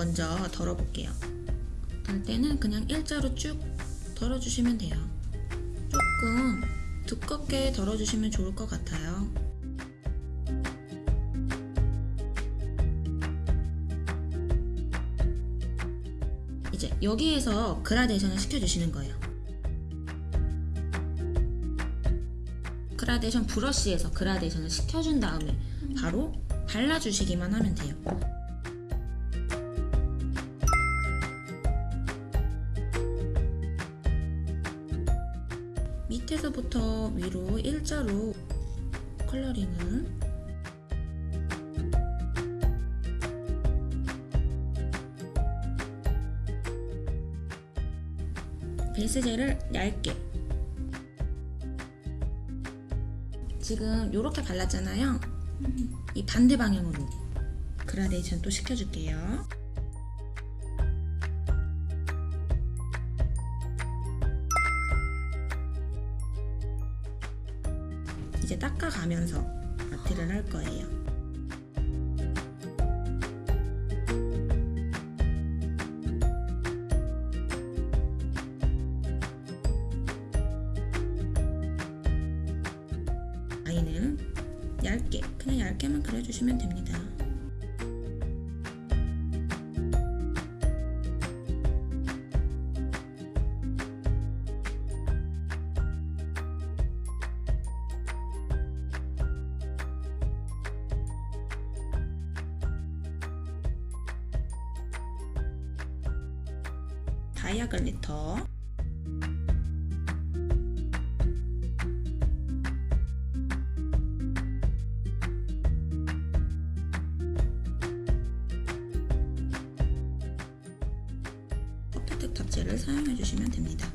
먼저 덜어볼게요. 덜 때는 그냥 일자로 쭉 덜어주시면 돼요. 조금 두껍게 덜어주시면 좋을 것 같아요. 이제 여기에서 그라데이션을 시켜주시는 거예요. 그라데이션 브러쉬에서 그라데이션을 시켜준 다음에 바로 발라주시기만 하면 돼요. 밑에서부터 위로 일자로 컬러링을 베이스젤을 얇게. 지금 이렇게 발랐잖아요. 이 반대 방향으로 그라데이션 또 시켜줄게요 이제 닦아가면서 아트를 할 거예요. 아이는 얇게 그냥 얇게만 그려주시면 됩니다 다이아 글리터 퍼펙트 탑재를 사용해 주시면 됩니다.